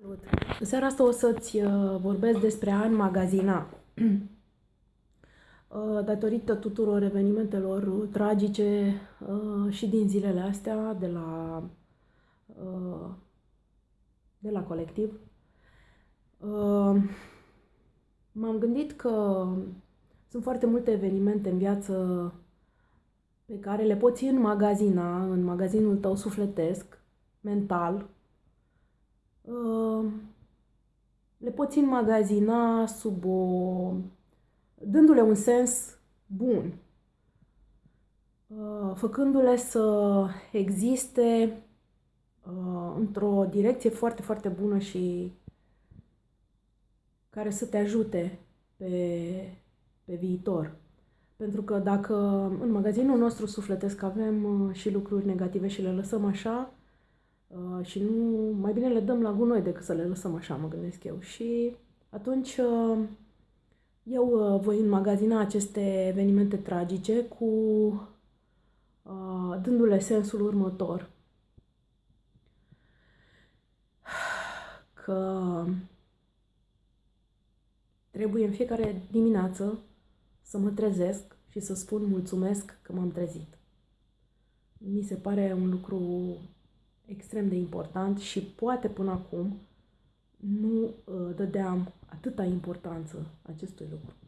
Salut! În seara asta o să-ți uh, vorbesc despre a înmagazina. Uh, datorită tuturor evenimentelor tragice uh, și din zilele astea de la, de la colectiv, m-am gândit că sunt foarte multe evenimente în viață pe care le poți înmagazina în magazinul tău sufletesc, mental, le poți înmagazina sub o... dându-le un sens bun, făcându-le să existe într-o direcție foarte, foarte bună și care să te ajute pe, pe viitor. Pentru că dacă în magazinul nostru sufletesc avem și lucruri negative și le lăsăm așa, Uh, și nu, mai bine le dăm la gunoi decât să le lăsăm așa, mă gândesc eu. Și atunci uh, eu uh, voi înmagazina aceste evenimente tragice cu uh, dându-le sensul următor. Că trebuie în fiecare dimineață să mă trezesc și să spun mulțumesc că m-am trezit. Mi se pare un lucru extrem de important și poate până acum nu uh, dădeam atâta importanță acestui lucru. Ceau!